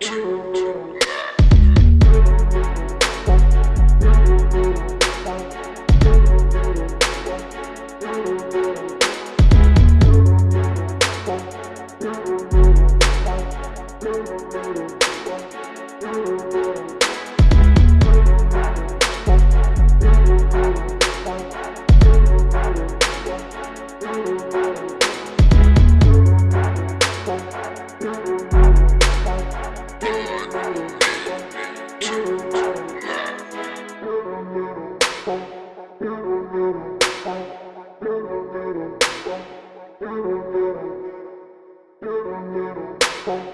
True. Thank you.